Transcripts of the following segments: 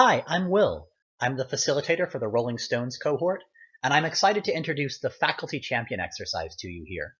Hi, I'm Will. I'm the facilitator for the Rolling Stones cohort, and I'm excited to introduce the Faculty Champion exercise to you here.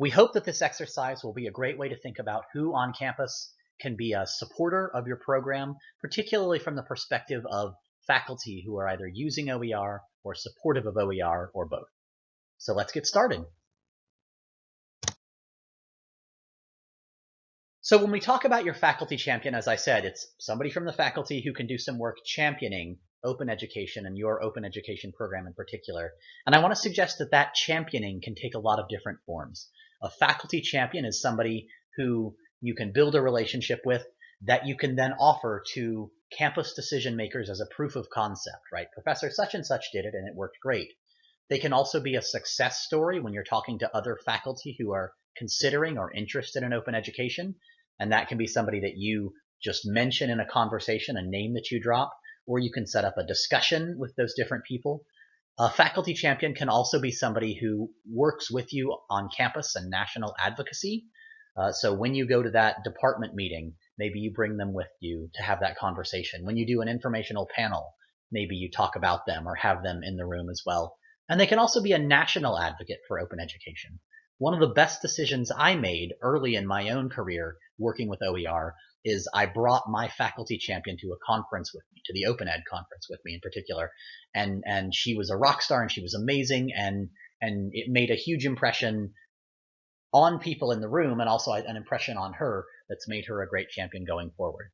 We hope that this exercise will be a great way to think about who on campus can be a supporter of your program, particularly from the perspective of faculty who are either using OER or supportive of OER or both. So let's get started. So when we talk about your faculty champion, as I said, it's somebody from the faculty who can do some work championing open education and your open education program in particular. And I want to suggest that that championing can take a lot of different forms. A faculty champion is somebody who you can build a relationship with that you can then offer to campus decision makers as a proof of concept, right? Professor such and such did it and it worked great. They can also be a success story when you're talking to other faculty who are considering or interested in open education and that can be somebody that you just mention in a conversation, a name that you drop, or you can set up a discussion with those different people. A faculty champion can also be somebody who works with you on campus and national advocacy. Uh, so when you go to that department meeting, maybe you bring them with you to have that conversation. When you do an informational panel, maybe you talk about them or have them in the room as well. And they can also be a national advocate for open education. One of the best decisions I made early in my own career working with OER is I brought my faculty champion to a conference with me, to the Open Ed conference with me in particular. And, and she was a rock star and she was amazing and, and it made a huge impression on people in the room and also an impression on her that's made her a great champion going forward.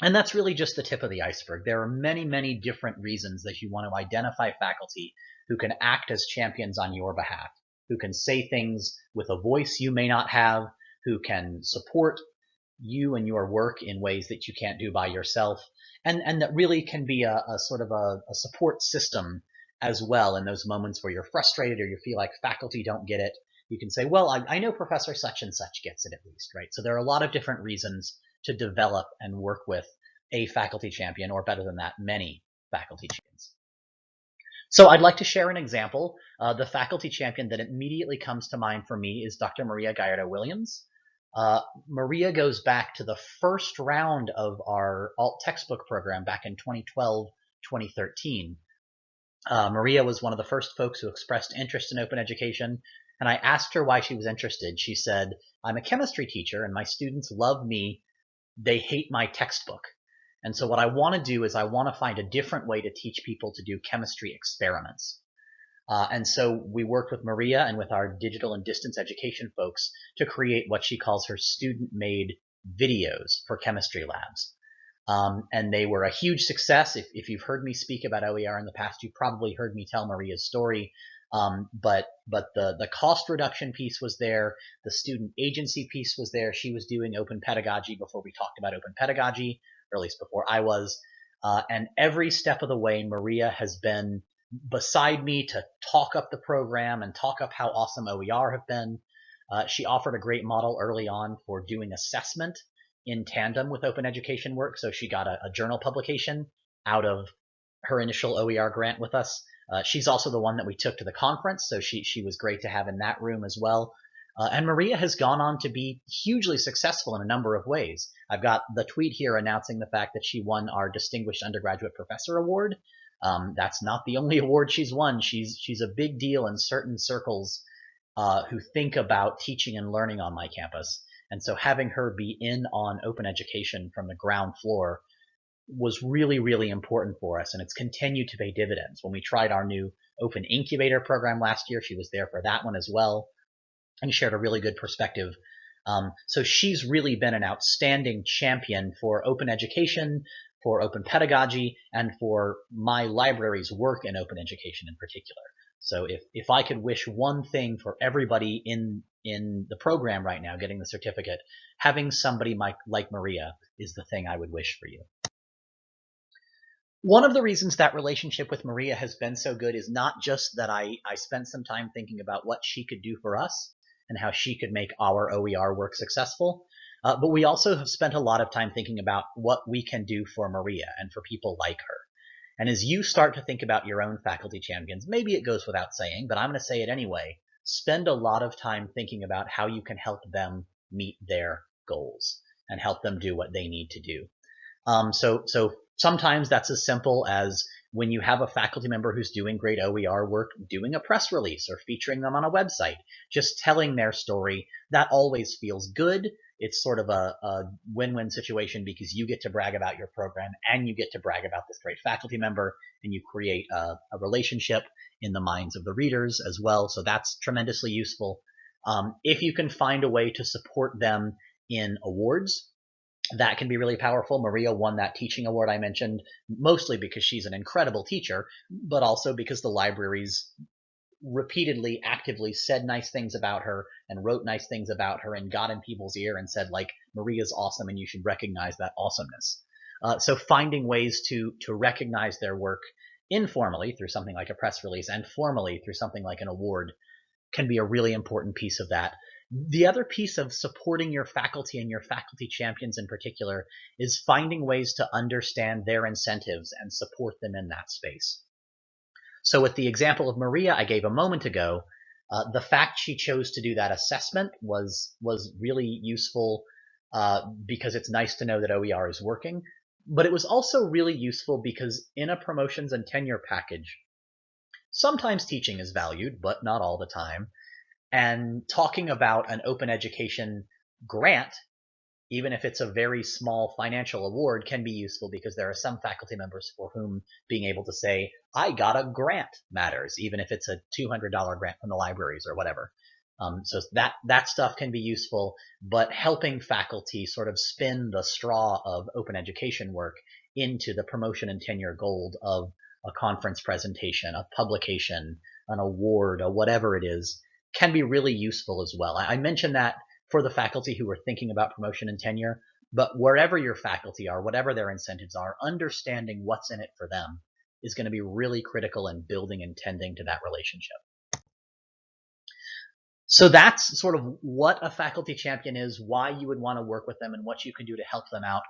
And that's really just the tip of the iceberg. There are many, many different reasons that you want to identify faculty who can act as champions on your behalf who can say things with a voice you may not have, who can support you and your work in ways that you can't do by yourself, and, and that really can be a, a sort of a, a support system as well in those moments where you're frustrated or you feel like faculty don't get it. You can say, well, I, I know Professor such and such gets it at least, right? So there are a lot of different reasons to develop and work with a faculty champion, or better than that, many faculty champions. So I'd like to share an example. Uh, the faculty champion that immediately comes to mind for me is Dr. Maria Gallardo Williams. Uh, Maria goes back to the first round of our alt textbook program back in 2012, 2013. Uh, Maria was one of the first folks who expressed interest in open education, and I asked her why she was interested. She said, I'm a chemistry teacher and my students love me. They hate my textbook. And so what I want to do is I want to find a different way to teach people to do chemistry experiments. Uh, and so we worked with Maria and with our digital and distance education folks to create what she calls her student-made videos for chemistry labs. Um, and they were a huge success. If, if, you've heard me speak about OER in the past, you've probably heard me tell Maria's story. Um, but but the the cost reduction piece was there, the student agency piece was there. She was doing open pedagogy before we talked about open pedagogy or at least before I was. Uh, and every step of the way, Maria has been beside me to talk up the program and talk up how awesome OER have been. Uh, she offered a great model early on for doing assessment in tandem with open education work. So she got a, a journal publication out of her initial OER grant with us. Uh, she's also the one that we took to the conference, so she she was great to have in that room as well. Uh, and Maria has gone on to be hugely successful in a number of ways. I've got the tweet here announcing the fact that she won our Distinguished Undergraduate Professor Award. Um, that's not the only award she's won. She's she's a big deal in certain circles uh, who think about teaching and learning on my campus. And so having her be in on open education from the ground floor was really, really important for us. And it's continued to pay dividends. When we tried our new open incubator program last year, she was there for that one as well and shared a really good perspective. Um, so she's really been an outstanding champion for open education, for open pedagogy, and for my library's work in open education in particular. So if, if I could wish one thing for everybody in in the program right now getting the certificate, having somebody like, like Maria is the thing I would wish for you. One of the reasons that relationship with Maria has been so good is not just that I, I spent some time thinking about what she could do for us, and how she could make our OER work successful. Uh, but we also have spent a lot of time thinking about what we can do for Maria and for people like her. And as you start to think about your own faculty champions, maybe it goes without saying, but I'm going to say it anyway. Spend a lot of time thinking about how you can help them meet their goals and help them do what they need to do. Um, so, so Sometimes that's as simple as when you have a faculty member who's doing great OER work, doing a press release or featuring them on a website, just telling their story. That always feels good. It's sort of a, a win-win situation because you get to brag about your program and you get to brag about this great faculty member and you create a, a relationship in the minds of the readers as well. So that's tremendously useful. Um, if you can find a way to support them in awards, that can be really powerful. Maria won that teaching award I mentioned, mostly because she's an incredible teacher, but also because the libraries repeatedly, actively said nice things about her and wrote nice things about her and got in people's ear and said, like, Maria's awesome and you should recognize that awesomeness. Uh, so finding ways to to recognize their work informally through something like a press release and formally through something like an award can be a really important piece of that. The other piece of supporting your faculty and your faculty champions in particular is finding ways to understand their incentives and support them in that space. So with the example of Maria I gave a moment ago, uh, the fact she chose to do that assessment was was really useful uh, because it's nice to know that OER is working. But it was also really useful because in a promotions and tenure package, sometimes teaching is valued, but not all the time. And talking about an open education grant, even if it's a very small financial award, can be useful because there are some faculty members for whom being able to say, I got a grant matters, even if it's a $200 grant from the libraries or whatever. Um, so that that stuff can be useful, but helping faculty sort of spin the straw of open education work into the promotion and tenure gold of a conference presentation, a publication, an award, or whatever it is, can be really useful as well. I mentioned that for the faculty who are thinking about promotion and tenure, but wherever your faculty are, whatever their incentives are, understanding what's in it for them is going to be really critical in building and tending to that relationship. So that's sort of what a faculty champion is, why you would want to work with them, and what you can do to help them out.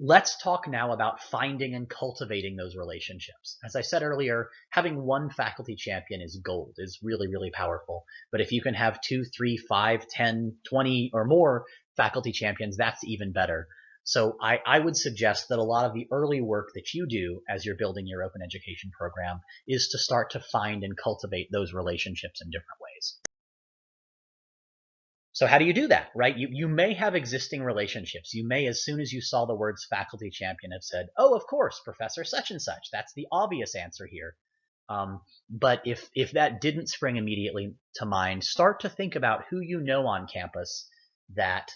Let's talk now about finding and cultivating those relationships. As I said earlier, having one faculty champion is gold, is really, really powerful. But if you can have two, three, five, ten, twenty, or more faculty champions, that's even better. So I, I would suggest that a lot of the early work that you do as you're building your open education program is to start to find and cultivate those relationships in different ways. So how do you do that, right? You, you may have existing relationships. You may, as soon as you saw the words faculty champion, have said, oh, of course, professor such and such. That's the obvious answer here. Um, but if, if that didn't spring immediately to mind, start to think about who you know on campus that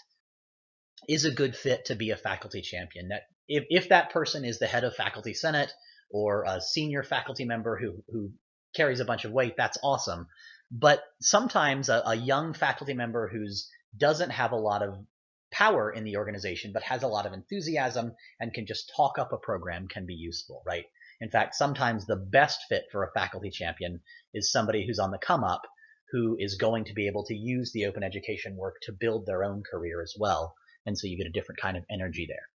is a good fit to be a faculty champion. That if, if that person is the head of faculty senate or a senior faculty member who, who carries a bunch of weight, that's awesome. But sometimes a, a young faculty member who's doesn't have a lot of power in the organization, but has a lot of enthusiasm and can just talk up a program can be useful, right? In fact, sometimes the best fit for a faculty champion is somebody who's on the come up who is going to be able to use the open education work to build their own career as well. And so you get a different kind of energy there.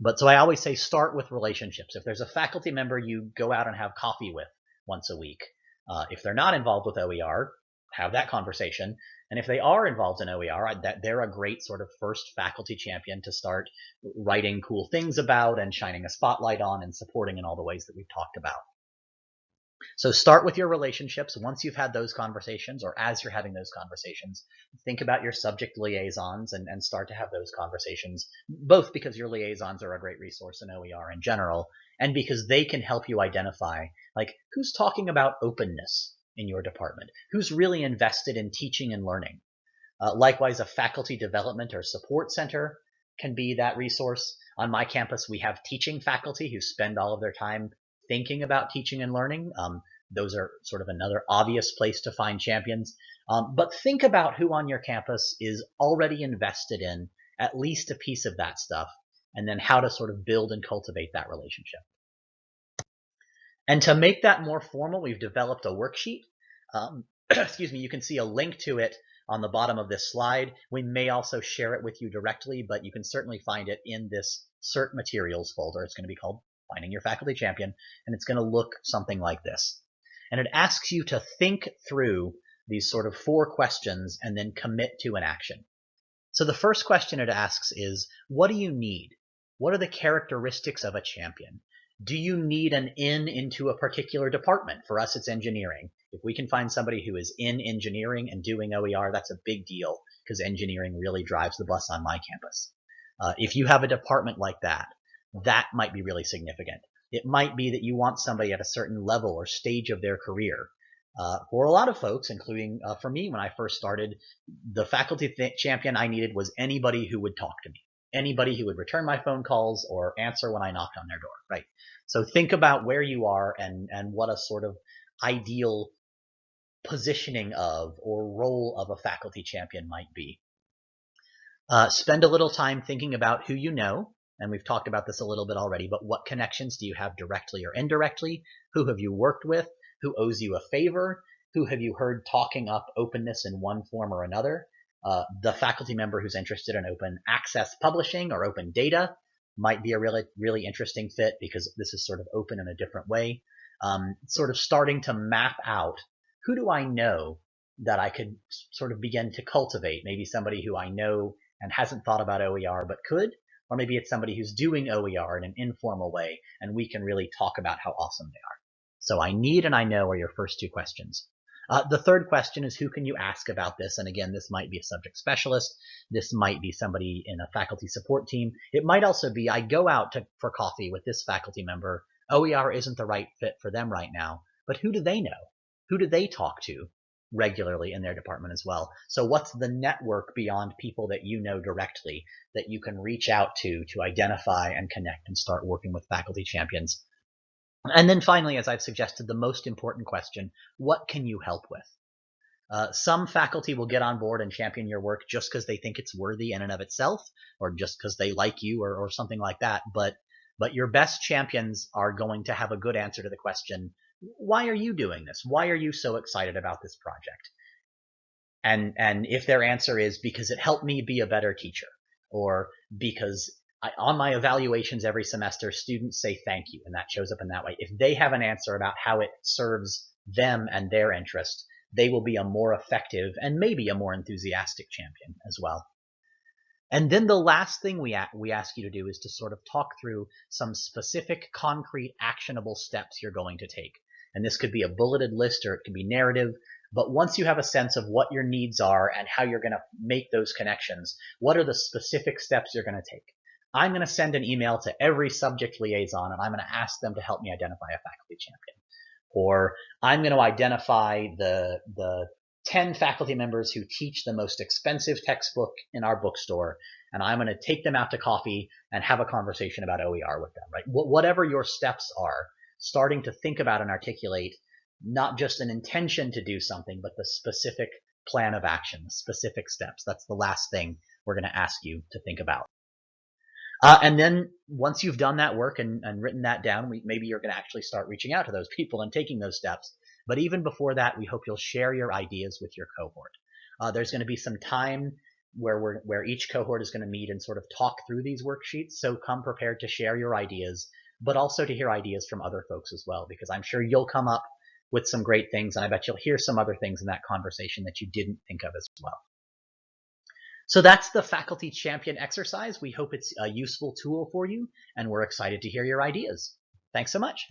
But so I always say start with relationships. If there's a faculty member you go out and have coffee with once a week, uh, if they're not involved with OER, have that conversation. And if they are involved in OER, that they're a great sort of first faculty champion to start writing cool things about and shining a spotlight on and supporting in all the ways that we've talked about. So start with your relationships. Once you've had those conversations or as you're having those conversations, think about your subject liaisons and, and start to have those conversations, both because your liaisons are a great resource in OER in general and because they can help you identify like who's talking about openness in your department, who's really invested in teaching and learning. Uh, likewise, a faculty development or support center can be that resource. On my campus, we have teaching faculty who spend all of their time thinking about teaching and learning. Um, those are sort of another obvious place to find champions. Um, but think about who on your campus is already invested in at least a piece of that stuff, and then how to sort of build and cultivate that relationship. And to make that more formal, we've developed a worksheet. Um, excuse me, you can see a link to it on the bottom of this slide. We may also share it with you directly, but you can certainly find it in this CERT materials folder. It's going to be called Finding Your Faculty Champion, and it's going to look something like this. And it asks you to think through these sort of four questions and then commit to an action. So the first question it asks is, what do you need? What are the characteristics of a champion? Do you need an in into a particular department? For us, it's engineering. If we can find somebody who is in engineering and doing OER, that's a big deal because engineering really drives the bus on my campus. Uh, if you have a department like that, that might be really significant. It might be that you want somebody at a certain level or stage of their career. Uh, for a lot of folks, including uh, for me when I first started, the faculty th- champion I needed was anybody who would talk to me, anybody who would return my phone calls or answer when I knocked on their door, right? So think about where you are and, and what a sort of ideal positioning of or role of a faculty champion might be. Uh, spend a little time thinking about who you know, and we've talked about this a little bit already, but what connections do you have directly or indirectly? Who have you worked with? Who owes you a favor? Who have you heard talking up openness in one form or another? Uh, the faculty member who's interested in open access publishing or open data might be a really, really interesting fit because this is sort of open in a different way. Um, sort of starting to map out who do I know that I could sort of begin to cultivate? Maybe somebody who I know and hasn't thought about OER but could, or maybe it's somebody who's doing OER in an informal way and we can really talk about how awesome they are. So I need and I know are your first two questions. Uh, the third question is who can you ask about this? And again, this might be a subject specialist. This might be somebody in a faculty support team. It might also be I go out to, for coffee with this faculty member. OER isn't the right fit for them right now, but who do they know? Who do they talk to regularly in their department as well? So what's the network beyond people that you know directly that you can reach out to to identify and connect and start working with faculty champions and then finally, as I've suggested, the most important question, what can you help with? Uh, some faculty will get on board and champion your work just because they think it's worthy in and of itself, or just because they like you or, or something like that. But but your best champions are going to have a good answer to the question, why are you doing this? Why are you so excited about this project? And and if their answer is because it helped me be a better teacher, or because I, on my evaluations every semester, students say thank you, and that shows up in that way. If they have an answer about how it serves them and their interest, they will be a more effective and maybe a more enthusiastic champion as well. And then the last thing we, we ask you to do is to sort of talk through some specific, concrete, actionable steps you're going to take. And this could be a bulleted list or it could be narrative. But once you have a sense of what your needs are and how you're going to make those connections, what are the specific steps you're going to take? I'm going to send an email to every subject liaison and I'm going to ask them to help me identify a faculty champion. Or I'm going to identify the, the 10 faculty members who teach the most expensive textbook in our bookstore and I'm going to take them out to coffee and have a conversation about OER with them, right? Wh whatever your steps are, starting to think about and articulate not just an intention to do something, but the specific plan of action, the specific steps. That's the last thing we're going to ask you to think about. Uh, and then once you've done that work and, and written that down, we, maybe you're going to actually start reaching out to those people and taking those steps. But even before that, we hope you'll share your ideas with your cohort. Uh, there's going to be some time where we're, where each cohort is going to meet and sort of talk through these worksheets. So come prepared to share your ideas, but also to hear ideas from other folks as well, because I'm sure you'll come up with some great things, and I bet you'll hear some other things in that conversation that you didn't think of as well. So that's the faculty champion exercise. We hope it's a useful tool for you, and we're excited to hear your ideas. Thanks so much.